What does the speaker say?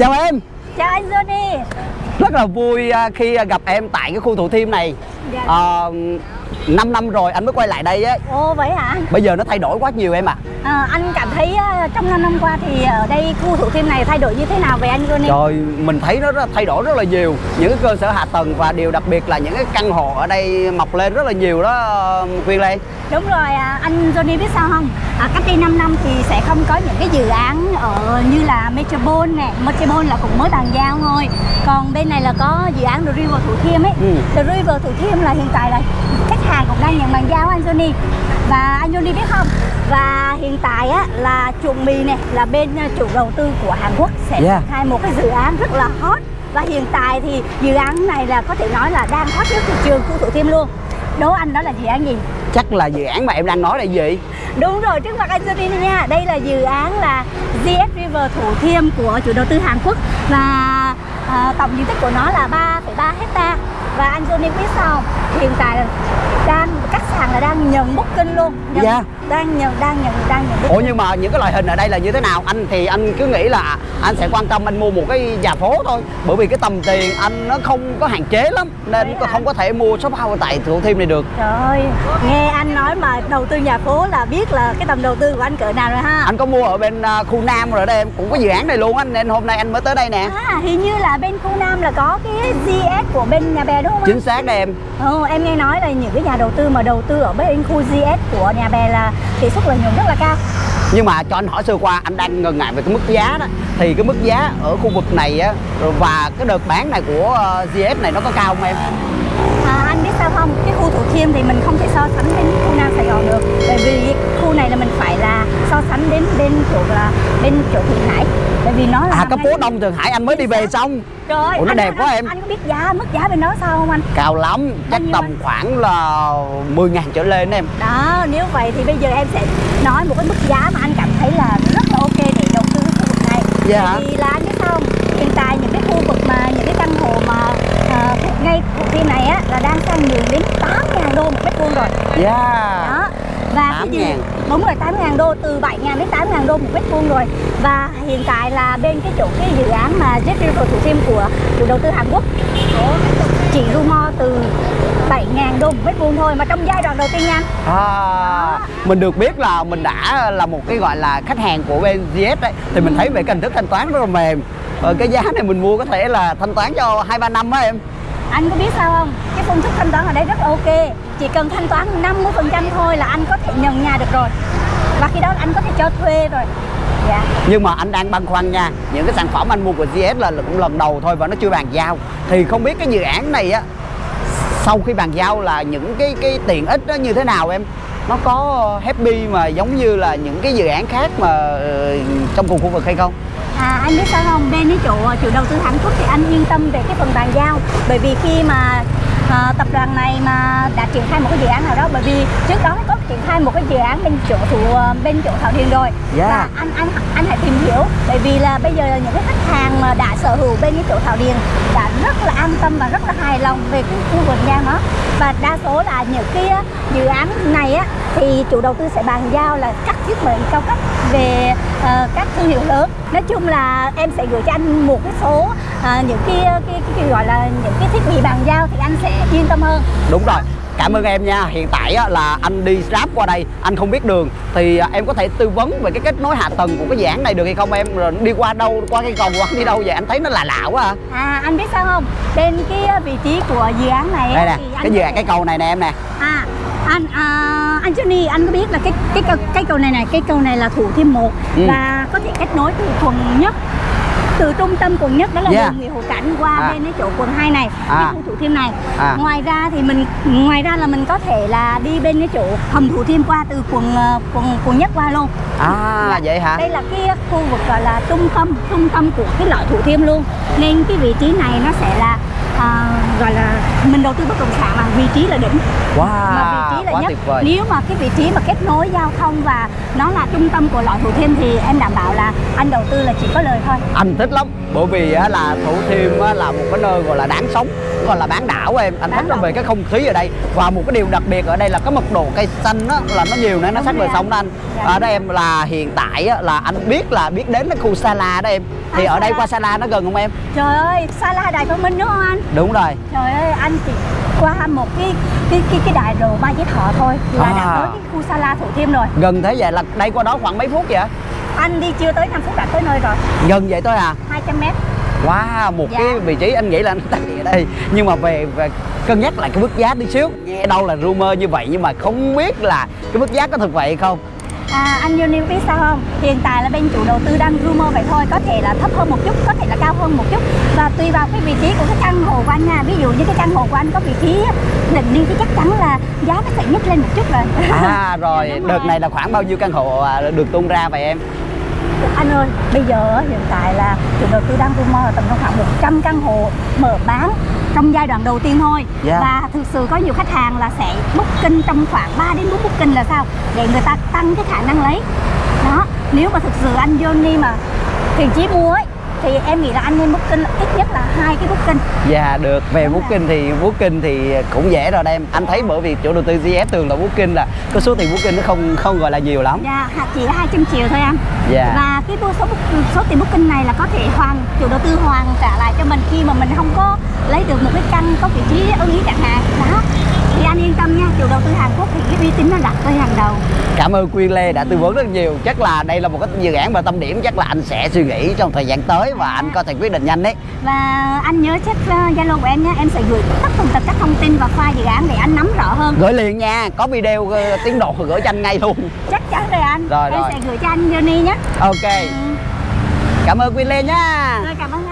Chào em. Chào anh Johnny. Rất là vui à, khi gặp em tại cái khu Thủ Thiêm này. Dạ. à, 5 năm rồi anh mới quay lại đây á. Ồ vậy hả? Bây giờ nó thay đổi quá nhiều em ạ. À, Anh cảm thấy ờ, trong 5 năm qua thì ở đây khu thủ thiêm này thay đổi như thế nào về anh Johnny? Trời mình thấy nó thay đổi rất là nhiều. Những cái cơ sở hạ tầng và điều đặc biệt là những cái căn hộ ở đây mọc lên rất là nhiều đó Quyên Lê Đúng rồi anh Johnny biết sao không? À, Cách đây 5 năm thì sẽ không có những cái dự án ở như là Metropole nè. Metropole là cũng mới bàn giao thôi. Còn bên này là có dự án The River Thủ Thiêm ấy. Ừ. The River Thủ Thiêm là hiện tại là khách hàng cũng đang nhận bàn giao anh Johnny. Và anh Johnny biết không? Và hiện tại á, là chuồng mì này là bên à, chủ đầu tư của Hàn Quốc sẽ Yeah. triển khai một cái dự án rất là hot. Và hiện tại thì dự án này là có thể nói là đang hot nhất thị trường khu Thủ Thiêm luôn. Đố anh đó là dự án gì Chắc là dự án mà em đang nói là gì? Đúng rồi, trước mặt anh Johnny nha. Đây là dự án là GS River Thủ Thiêm của chủ đầu tư Hàn Quốc Và à, tổng diện tích của nó là 3,3 hecta. Và anh Johnny biết sao không? Hiện tại là đang các sàn là đang nhận booking luôn. Nhận, Dạ. Đang nhận, đang nhận, đang nhận booking. Ủa nhưng mà những cái loại hình ở đây là như thế nào? Anh thì anh cứ nghĩ là anh sẽ quan tâm anh mua một cái nhà phố thôi. Bởi vì cái tầm tiền anh nó không có hạn chế lắm Nên hả? không có thể mua shop house tại Thủ Thiêm này được. Trời ơi, nghe anh nói mà đầu tư nhà phố là biết là cái tầm đầu tư của anh cỡ nào rồi ha? Anh có mua ở bên à, khu Nam rồi đây em Cũng có dự án này luôn anh Nên hôm nay anh mới tới đây nè. À, hình như là bên khu Nam là có cái GS của bên nhà bè đúng không? Chính xác đây em. Ừ, em nghe nói là những cái nhà đầu tư mà đầu tư ở bên khu GS của nhà bè là tỷ suất lợi nhuận rất là cao. Nhưng mà cho anh hỏi sơ qua anh đang ngần ngại về cái mức giá đó. Thì cái mức giá ở khu vực này á Và cái đợt bán này của ờ, GS này nó có cao không em? à, anh biết sao không? Cái khu thủ thiêm thì mình không thể so sánh với khu nam sài gòn được. Bởi vì khu này là mình phải là so sánh đến bên chỗ là bên chỗ thượng hải bởi vì nó là À cái phố Đông Thượng Hải anh mới đi về xong. Trời ơi, Ủa, nó anh- đẹp quá em. anh có biết giá mức giá bên đó sao không anh? Cao lắm Chắc tầm anh? khoảng là 10 ngàn trở lên em. Đó nếu vậy thì bây giờ em sẽ nói một cái mức giá mà anh cảm thấy là rất là ok để đầu tư cái khu vực này. Dạ. Vì là anh biết không? Hiện tại những cái khu vực mà những cái căn hộ mà thuộc ngay thuộc thiên này á là đang sang nhường đến 8 ngàn đô một mét vuông rồi. Yeah đó và cái 8.000. gì đúng rồi 8 ngàn đô từ 7 ngàn đến 8 ngàn đô một mét vuông rồi. Và hiện tại là bên cái chỗ cái dự án mà Jet River Thủ Thiêm của chủ đầu tư Hàn Quốc chỉ rumor từ 7 ngàn đô một mét vuông thôi mà trong giai đoạn đầu tiên nha. À, mình được biết là mình đã là một cái gọi là khách hàng của bên GS đấy. Thì mình thấy về cái hình thức thanh toán rất là mềm. Ờ, cái giá này mình mua có thể là thanh toán cho hai ba năm á em anh có biết sao không? Cái phương thức thanh toán ở đây rất ok. Chỉ cần thanh toán 50% thôi là anh có thể nhận nhà được rồi. Và khi đó anh có thể cho thuê rồi. Dạ. Nhưng mà anh đang băn khoăn nha, những cái sản phẩm anh mua của GS là cũng lần đầu thôi và nó chưa bàn giao. Thì không biết cái dự án này á, sau khi bàn giao là những cái cái tiện ích đó như thế nào em? Nó có happy mà giống như là những cái dự án khác mà ờ, trong cùng khu vực hay không? À anh biết sao không? Bên cái chỗ chủ đầu tư Hàn Quốc thì anh yên tâm về cái phần bàn giao Bởi vì khi mà à, tập đoàn này mà đã triển khai một cái dự án nào đó Bởi vì trước đó nó có triển khai một cái dự án bên chỗ thủ bên chỗ Thảo Điền rồi. Yeah. Và anh anh anh hãy tìm hiểu Bởi vì là bây giờ những cái khách hàng mà đã sở hữu bên cái chỗ Thảo Điền đã rất là an tâm và rất là hài lòng về cái khu vườn nha nó và đa số là những cái á, dự án này á thì chủ đầu tư sẽ bàn giao là các thiết bị cao cấp về ờ, các thương hiệu lớn. Nói chung là em sẽ gửi cho anh một cái số ờ, những cái, cái, cái, cái gọi là những cái thiết bị bàn giao thì anh sẽ yên tâm hơn. Đúng rồi cảm ơn em nha. Hiện tại á, là anh đi Grab qua đây anh không biết đường. Thì à, em có thể tư vấn về cái kết nối hạ tầng của cái dự án này được hay không em? Rồi đi qua đâu qua cái cầu hoặc đi đâu vậy? Anh thấy nó lạ lạ quá à. À anh biết sao không? Bên cái vị trí của dự án này đây nè cái dự án cái cầu này nè em nè. À, anh à, anh Johnny anh có biết là cái cái cái cầu này này cái cầu này là thủ thiêm một Ừ. và có thể kết nối từ quận nhất từ trung tâm quận nhất đó là Yeah. đường Nguyễn Hữu Cảnh qua À. bên cái chỗ quận 2 này À. cái khu thủ thiêm này À. ngoài ra thì mình ngoài ra là mình có thể là đi bên cái chỗ hầm thủ thiêm qua từ quận ờ, quận quận nhất qua luôn à vậy hả đây là cái khu vực gọi là trung tâm trung tâm của cái loại thủ thiêm luôn nên cái vị trí này nó sẽ là à, gọi là mình đầu tư bất động sản mà vị trí là đỉnh. Wow mà vị trí là quá nhất. tuyệt vời. Nếu mà cái vị trí mà kết nối giao thông và nó là trung tâm của loại Thủ Thiêm thì em đảm bảo là anh đầu tư là chỉ có lời thôi. Anh thích lắm bởi vì là thủ thiêm là một cái nơi gọi là đáng sống còn là bán đảo em. Anh Bán thích về cái không khí ở đây. Và một cái điều đặc biệt ở đây là cái mật độ cây xanh á, là nó nhiều nữa nó sát bờ sông đó anh. Dạ. ở đây em là hiện tại á, là anh biết là biết đến cái khu Sala đó em. Thì À, ở đây qua Sala nó gần không em? Trời ơi Sala Đài Thông Minh đúng không anh đúng rồi. Trời ơi anh chỉ qua một cái cái cái cái đài đồ Mai Chí Thọ thôi. Là À. đã tới cái khu Sala Thủ Thiêm rồi. Gần thế vậy là đây qua đó khoảng mấy phút vậy? Anh đi chưa tới 5 phút đã tới nơi rồi. Gần vậy thôi à? 200 mét. Wow, một Dạ. cái vị trí anh nghĩ là nó tại ở đây. Nhưng mà về, về cân nhắc lại cái mức giá tí xíu Nghe đâu là rumor như vậy nhưng mà không biết là cái mức giá có thực vậy hay không. À, anh Johnny biết sao không? Hiện tại là bên chủ đầu tư đang rumor vậy thôi. Có thể là thấp hơn một chút, có thể là cao hơn một chút Và tùy vào cái vị trí của cái căn hộ của anh nha Ví dụ như cái căn hộ của anh có vị trí định đi thì chắc chắn là giá nó sẽ nhích lên một chút rồi À rồi, Dạ, đúng đợt rồi. này là khoảng bao nhiêu căn hộ à, được tung ra vậy em? Anh ơi, bây giờ hiện tại là chủ đầu tư đang rumor là tầm khoảng 100 căn hộ mở bán trong giai đoạn đầu tiên thôi Dạ. và thực sự có nhiều khách hàng là sẽ booking trong khoảng 3 đến 4 booking là sao để người ta tăng cái khả năng lấy đó nếu mà thực sự anh Johnny mà vị trí mua ấy thì em nghĩ là anh nên booking ít nhất là hai cái booking. Dạ được, về Đúng booking thì booking thì cũng dễ rồi em. Anh thấy bởi vì chủ đầu tư GS thường là booking là cái số tiền booking nó không không gọi là nhiều lắm. Dạ, chỉ là 200 triệu thôi anh Dạ. Và cái số, số tiền booking này là có thể hoàn chủ đầu tư hoàn trả lại cho mình khi mà mình không có lấy được một cái căn có vị trí ưng ý chẳng hạn. Đó. Thì anh yên tâm nha chủ đầu tư Hàn Quốc thì uy tín nó đặt lên hàng đầu. Cảm ơn Quyên Lê đã tư vấn rất nhiều. Chắc là đây là một cái dự án và tâm điểm Chắc là anh sẽ suy nghĩ trong thời gian tới Và anh có thể quyết định nhanh đấy. Và anh nhớ check uh, Zalo của em nha em sẽ gửi tất tần tật các thông tin và file dự án để anh nắm rõ hơn. Gửi liền nha, có video ờ, tiến độ gửi cho anh ngay luôn. Chắc chắn rồi anh. Rồi, em rồi. sẽ gửi cho anh Johnny nhé. Ok, ừ. cảm ơn Quyên Lê nha. Rồi cảm ơn